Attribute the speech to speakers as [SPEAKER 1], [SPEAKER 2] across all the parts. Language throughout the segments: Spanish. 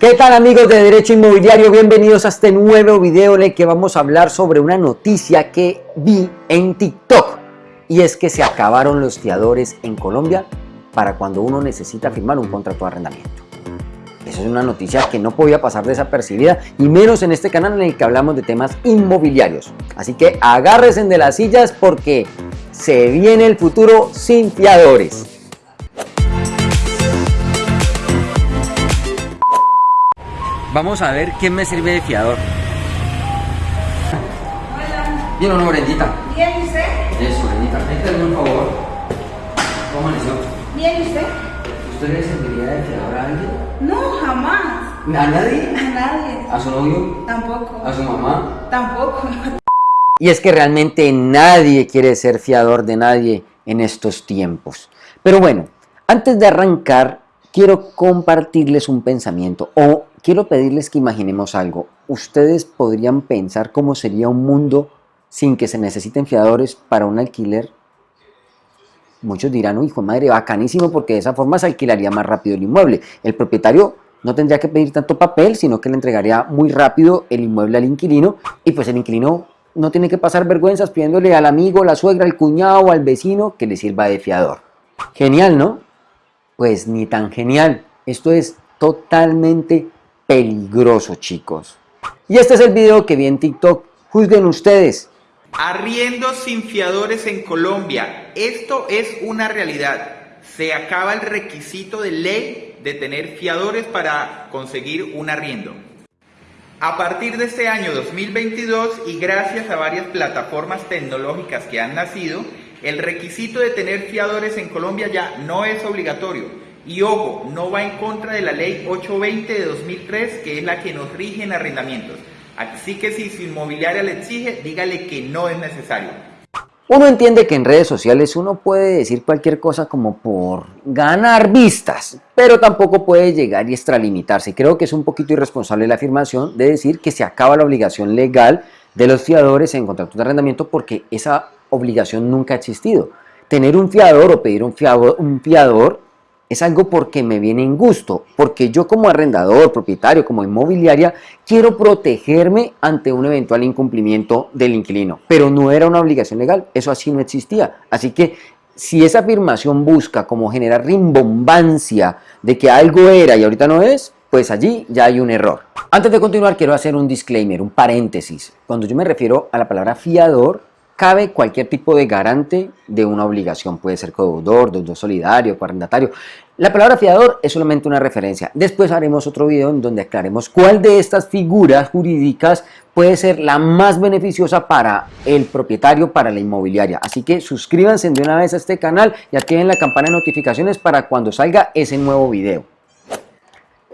[SPEAKER 1] ¿Qué tal amigos de Derecho Inmobiliario? Bienvenidos a este nuevo video en el que vamos a hablar sobre una noticia que vi en TikTok. Y es que se acabaron los fiadores en Colombia para cuando uno necesita firmar un contrato de arrendamiento. Eso es una noticia que no podía pasar desapercibida y menos en este canal en el que hablamos de temas inmobiliarios. Así que agárrense de las sillas porque se viene el futuro sin fiadores. Vamos a ver quién me sirve de fiador.
[SPEAKER 2] Hola.
[SPEAKER 1] Bien o no, Brendita.
[SPEAKER 2] ¿Bien y usted?
[SPEAKER 1] Eso, Brendita. Ahí un favor. ¿Cómo amaneció?
[SPEAKER 2] ¿Bien y usted?
[SPEAKER 1] ¿Usted le serviría de fiador a alguien?
[SPEAKER 2] No, jamás.
[SPEAKER 1] ¿A nadie?
[SPEAKER 2] A nadie.
[SPEAKER 1] ¿A su novio?
[SPEAKER 2] Tampoco.
[SPEAKER 1] ¿A su mamá?
[SPEAKER 2] Tampoco.
[SPEAKER 1] Y es que realmente nadie quiere ser fiador de nadie en estos tiempos. Pero bueno, antes de arrancar, quiero compartirles un pensamiento o quiero pedirles que imaginemos algo. Ustedes podrían pensar cómo sería un mundo sin que se necesiten fiadores para un alquiler. Muchos dirán, hijo de madre, bacanísimo porque de esa forma se alquilaría más rápido el inmueble. El propietario no tendría que pedir tanto papel, sino que le entregaría muy rápido el inmueble al inquilino y pues el inquilino no tiene que pasar vergüenzas pidiéndole al amigo, la suegra, al cuñado o al vecino que le sirva de fiador. Genial, ¿no? Pues ni tan genial. Esto es totalmente peligroso, chicos. Y este es el video que vi en TikTok. Juzguen ustedes.
[SPEAKER 3] Arriendo sin fiadores en Colombia. Esto es una realidad. Se acaba el requisito de ley de tener fiadores para conseguir un arriendo. A partir de este año 2022 y gracias a varias plataformas tecnológicas que han nacido, el requisito de tener fiadores en Colombia ya no es obligatorio. Y ojo, no va en contra de la ley 820 de 2003, que es la que nos rige en arrendamientos. Así que si su inmobiliaria le exige, dígale que no es necesario.
[SPEAKER 1] Uno entiende que en redes sociales uno puede decir cualquier cosa como por ganar vistas, pero tampoco puede llegar y extralimitarse. Creo que es un poquito irresponsable la afirmación de decir que se acaba la obligación legal de los fiadores en contratos de arrendamiento porque esa obligación nunca ha existido. Tener un fiador o pedir un fiador, un fiador es algo porque me viene en gusto, porque yo como arrendador, propietario, como inmobiliaria, quiero protegerme ante un eventual incumplimiento del inquilino, pero no era una obligación legal, eso así no existía. Así que si esa afirmación busca como generar rimbombancia de que algo era y ahorita no es, pues allí ya hay un error. Antes de continuar quiero hacer un disclaimer, un paréntesis. Cuando yo me refiero a la palabra fiador, cabe cualquier tipo de garante de una obligación, puede ser codeudor, deudor solidario, coarrendatario. La palabra fiador es solamente una referencia. Después haremos otro video en donde aclaremos cuál de estas figuras jurídicas puede ser la más beneficiosa para el propietario, para la inmobiliaria. Así que suscríbanse de una vez a este canal y activen la campana de notificaciones para cuando salga ese nuevo video.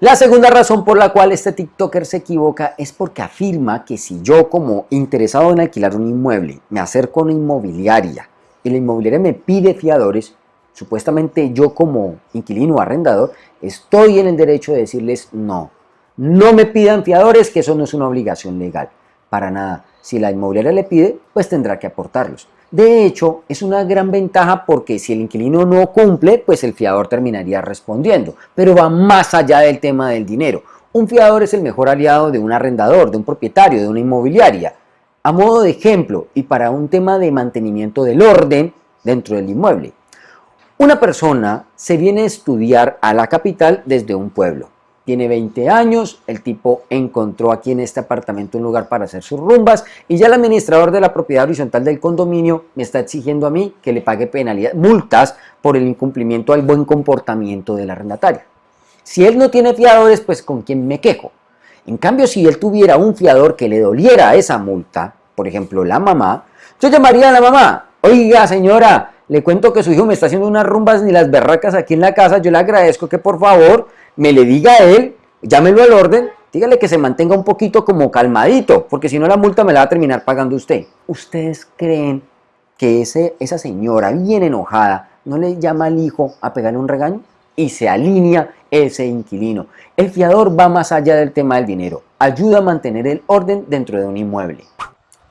[SPEAKER 1] La segunda razón por la cual este TikToker se equivoca es porque afirma que si yo como interesado en alquilar un inmueble me acerco a una inmobiliaria y la inmobiliaria me pide fiadores, supuestamente yo como inquilino o arrendador estoy en el derecho de decirles no, no me pidan fiadores que eso no es una obligación legal, para nada. Si la inmobiliaria le pide, pues tendrá que aportarlos. De hecho, es una gran ventaja porque si el inquilino no cumple, pues el fiador terminaría respondiendo. Pero va más allá del tema del dinero. Un fiador es el mejor aliado de un arrendador, de un propietario, de una inmobiliaria. A modo de ejemplo y para un tema de mantenimiento del orden dentro del inmueble. Una persona se viene a estudiar a la capital desde un pueblo tiene 20 años, el tipo encontró aquí en este apartamento un lugar para hacer sus rumbas y ya el administrador de la propiedad horizontal del condominio me está exigiendo a mí que le pague penalidades, multas por el incumplimiento al buen comportamiento del arrendatario. Si él no tiene fiadores, pues con quién me quejo. En cambio, si él tuviera un fiador que le doliera esa multa, por ejemplo la mamá, yo llamaría a la mamá, oiga señora, le cuento que su hijo me está haciendo unas rumbas ni las berracas aquí en la casa, yo le agradezco que por favor me le diga a él, llámelo al orden, dígale que se mantenga un poquito como calmadito, porque si no la multa me la va a terminar pagando usted. ¿Ustedes creen que ese, esa señora bien enojada no le llama al hijo a pegarle un regaño? Y se alinea ese inquilino. El fiador va más allá del tema del dinero, ayuda a mantener el orden dentro de un inmueble.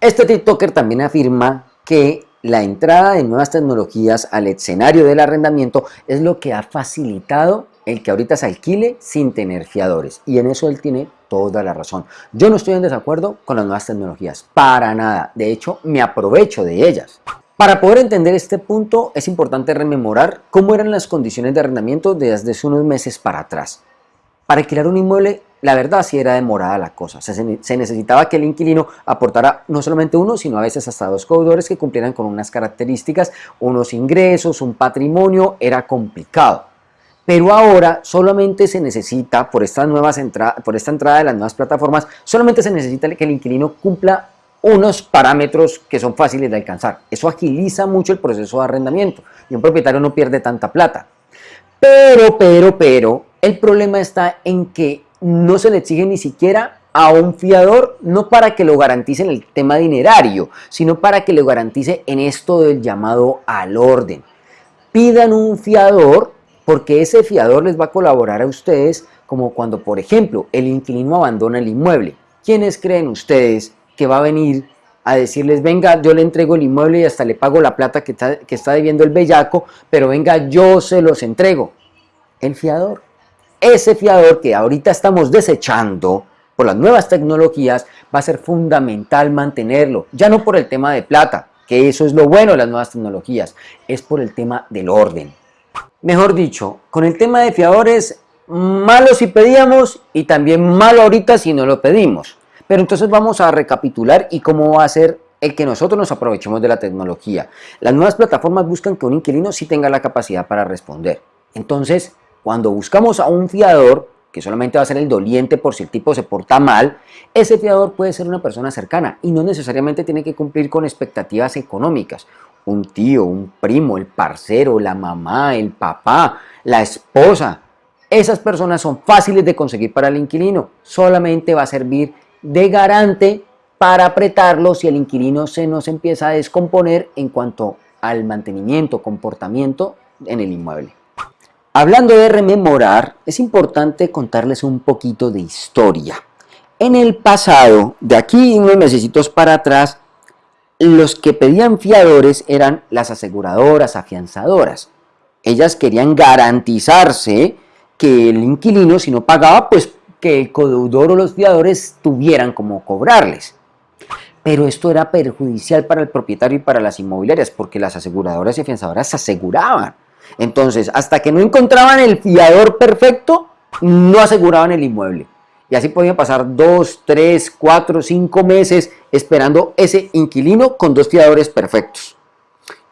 [SPEAKER 1] Este TikToker también afirma que la entrada de nuevas tecnologías al escenario del arrendamiento es lo que ha facilitado el que ahorita se alquile sin tener fiadores. Y en eso él tiene toda la razón. Yo no estoy en desacuerdo con las nuevas tecnologías, para nada. De hecho, me aprovecho de ellas. Para poder entender este punto es importante rememorar cómo eran las condiciones de arrendamiento desde unos meses para atrás. Para alquilar un inmueble, la verdad sí era demorada la cosa. Se, necesitaba que el inquilino aportara no solamente uno, sino a veces hasta dos deudores que cumplieran con unas características, unos ingresos, un patrimonio, era complicado. Pero ahora solamente se necesita, por, estas nuevas por esta entrada de las nuevas plataformas, solamente se necesita que el inquilino cumpla unos parámetros que son fáciles de alcanzar. Eso agiliza mucho el proceso de arrendamiento y un propietario no pierde tanta plata. Pero, pero, pero, el problema está en que no se le exige ni siquiera a un fiador, no para que lo garantice en el tema dinerario, sino para que lo garantice en esto del llamado al orden. Pidan un fiador porque ese fiador les va a colaborar a ustedes como cuando, por ejemplo, el inquilino abandona el inmueble. ¿Quiénes creen ustedes que va a venir a decirles, venga, yo le entrego el inmueble y hasta le pago la plata que está, que está debiendo el bellaco, pero venga, yo se los entrego? El fiador. Ese fiador que ahorita estamos desechando por las nuevas tecnologías, va a ser fundamental mantenerlo. Ya no por el tema de plata, que eso es lo bueno de las nuevas tecnologías, es por el tema del orden. Mejor dicho, con el tema de fiadores, malo si pedíamos y también malo ahorita si no lo pedimos. Pero entonces vamos a recapitular y cómo va a ser el que nosotros nos aprovechemos de la tecnología. Las nuevas plataformas buscan que un inquilino sí tenga la capacidad para responder. Entonces, cuando buscamos a un fiador, que solamente va a ser el doliente por si el tipo se porta mal, ese fiador puede ser una persona cercana y no necesariamente tiene que cumplir con expectativas económicas un tío, un primo, el parcero, la mamá, el papá, la esposa. Esas personas son fáciles de conseguir para el inquilino. Solamente va a servir de garante para apretarlo si el inquilino se nos empieza a descomponer en cuanto al mantenimiento, comportamiento en el inmueble. Hablando de rememorar, es importante contarles un poquito de historia. En el pasado, de aquí unos meses para atrás, los que pedían fiadores eran las aseguradoras, afianzadoras. Ellas querían garantizarse que el inquilino, si no pagaba, pues que el codeudor o los fiadores tuvieran como cobrarles. Pero esto era perjudicial para el propietario y para las inmobiliarias, porque las aseguradoras y afianzadoras se aseguraban. Entonces, hasta que no encontraban el fiador perfecto, no aseguraban el inmueble. Y así podían pasar dos, tres, cuatro, cinco meses esperando ese inquilino con dos fiadores perfectos.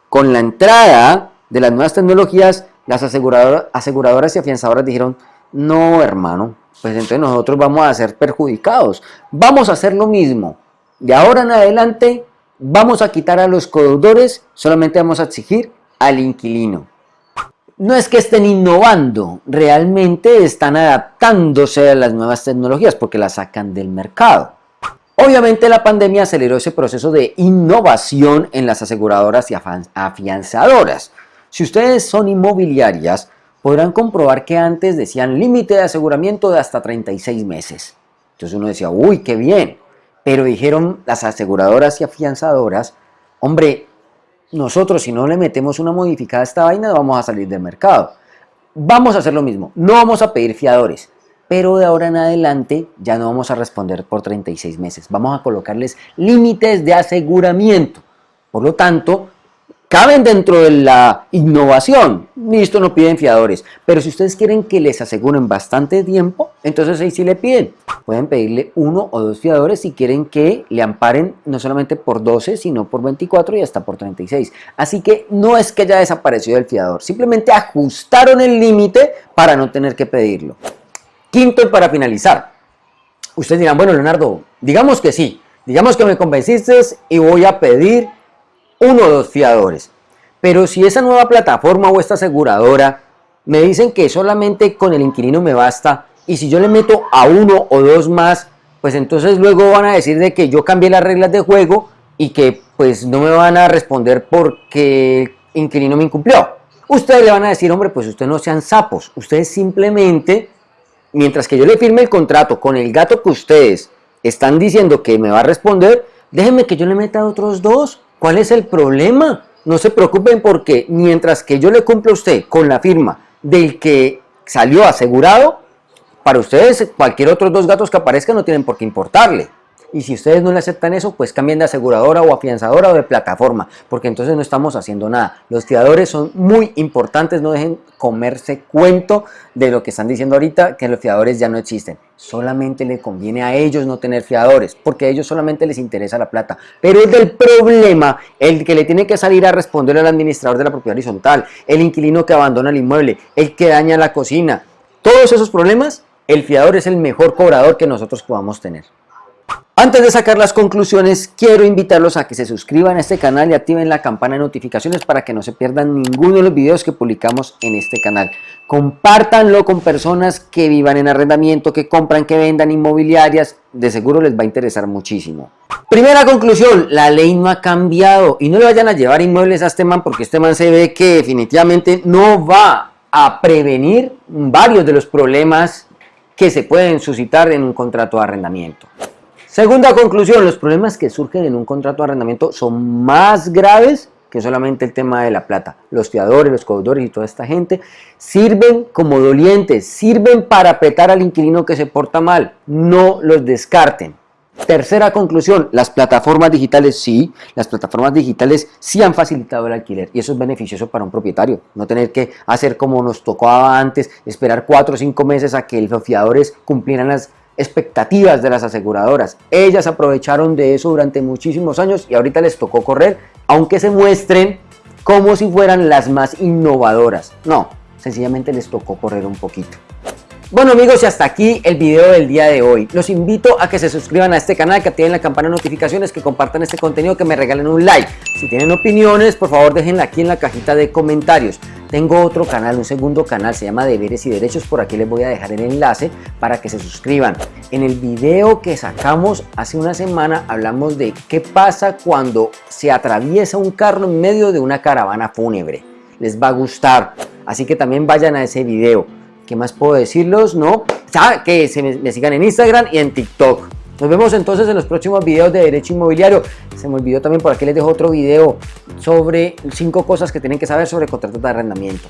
[SPEAKER 1] Con la entrada de las nuevas tecnologías, las aseguradoras, y afianzadoras dijeron, no hermano, pues entonces nosotros vamos a ser perjudicados. Vamos a hacer lo mismo. De ahora en adelante vamos a quitar a los codeudores, solamente vamos a exigir al inquilino no es que estén innovando, realmente están adaptándose a las nuevas tecnologías porque las sacan del mercado. Obviamente la pandemia aceleró ese proceso de innovación en las aseguradoras y afianzadoras. Si ustedes son inmobiliarias, podrán comprobar que antes decían límite de aseguramiento de hasta 36 meses. Entonces uno decía, uy, qué bien. Pero dijeron las aseguradoras y afianzadoras, hombre, nosotros si no le metemos una modificada a esta vaina vamos a salir del mercado. Vamos a hacer lo mismo, no vamos a pedir fiadores, pero de ahora en adelante ya no vamos a responder por 36 meses. Vamos a colocarles límites de aseguramiento. Por lo tanto, caben dentro de la innovación. Listo, no piden fiadores. Pero si ustedes quieren que les aseguren bastante tiempo, entonces ahí sí le piden. Pueden pedirle uno o dos fiadores si quieren que le amparen no solamente por 12, sino por 24 y hasta por 36. Así que no es que haya desaparecido el fiador, simplemente ajustaron el límite para no tener que pedirlo. Quinto y para finalizar. Ustedes dirán, bueno Leonardo, digamos que sí, digamos que me convenciste y voy a pedir uno o dos fiadores. Pero si esa nueva plataforma o esta aseguradora me dicen que solamente con el inquilino me basta y si yo le meto a uno o dos más, pues entonces luego van a decir de que yo cambié las reglas de juego y que pues no me van a responder porque el inquilino me incumplió. Ustedes le van a decir, hombre, pues ustedes no sean sapos, ustedes simplemente, mientras que yo le firme el contrato con el gato que ustedes están diciendo que me va a responder, déjenme que yo le meta otros dos ¿Cuál es el problema? No se preocupen porque mientras que yo le cumplo a usted con la firma del que salió asegurado, para ustedes cualquier otros dos gatos que aparezcan no tienen por qué importarle. Y si ustedes no le aceptan eso, pues cambien de aseguradora o afianzadora o de plataforma, porque entonces no estamos haciendo nada. Los fiadores son muy importantes, no dejen comerse cuento de lo que están diciendo ahorita, que los fiadores ya no existen. Solamente le conviene a ellos no tener fiadores, porque a ellos solamente les interesa la plata. Pero es del problema el que le tiene que salir a responder al administrador de la propiedad horizontal, el inquilino que abandona el inmueble, el que daña la cocina. Todos esos problemas, el fiador es el mejor cobrador que nosotros podamos tener. Antes de sacar las conclusiones, quiero invitarlos a que se suscriban a este canal y activen la campana de notificaciones para que no se pierdan ninguno de los videos que publicamos en este canal. Compártanlo con personas que vivan en arrendamiento, que compran, que vendan inmobiliarias, de seguro les va a interesar muchísimo. Primera conclusión, la ley no ha cambiado y no le vayan a llevar inmuebles a este man porque este man se ve que definitivamente no va a prevenir varios de los problemas que se pueden suscitar en un contrato de arrendamiento. Segunda conclusión, los problemas que surgen en un contrato de arrendamiento son más graves que solamente el tema de la plata. Los fiadores, los codeudores y toda esta gente sirven como dolientes, sirven para apretar al inquilino que se porta mal, no los descarten. Tercera conclusión, las plataformas digitales sí, las plataformas digitales sí han facilitado el alquiler y eso es beneficioso para un propietario, no tener que hacer como nos tocaba antes, esperar cuatro o cinco meses a que los fiadores cumplieran las expectativas de las aseguradoras. Ellas aprovecharon de eso durante muchísimos años y ahorita les tocó correr, aunque se muestren como si fueran las más innovadoras. No, sencillamente les tocó correr un poquito. Bueno amigos y hasta aquí el video del día de hoy. Los invito a que se suscriban a este canal, que activen la campana de notificaciones, que compartan este contenido, que me regalen un like. Si tienen opiniones, por favor déjenla aquí en la cajita de comentarios. Tengo otro canal, un segundo canal, se llama Deberes y Derechos, por aquí les voy a dejar el enlace para que se suscriban. En el video que sacamos hace una semana hablamos de qué pasa cuando se atraviesa un carro en medio de una caravana fúnebre. Les va a gustar, así que también vayan a ese video. ¿Qué más puedo decirlos? No, que se me, sigan en Instagram y en TikTok. Nos vemos entonces en los próximos videos de Derecho Inmobiliario. Se me olvidó también por aquí les dejo otro video sobre cinco cosas que tienen que saber sobre contratos de arrendamiento.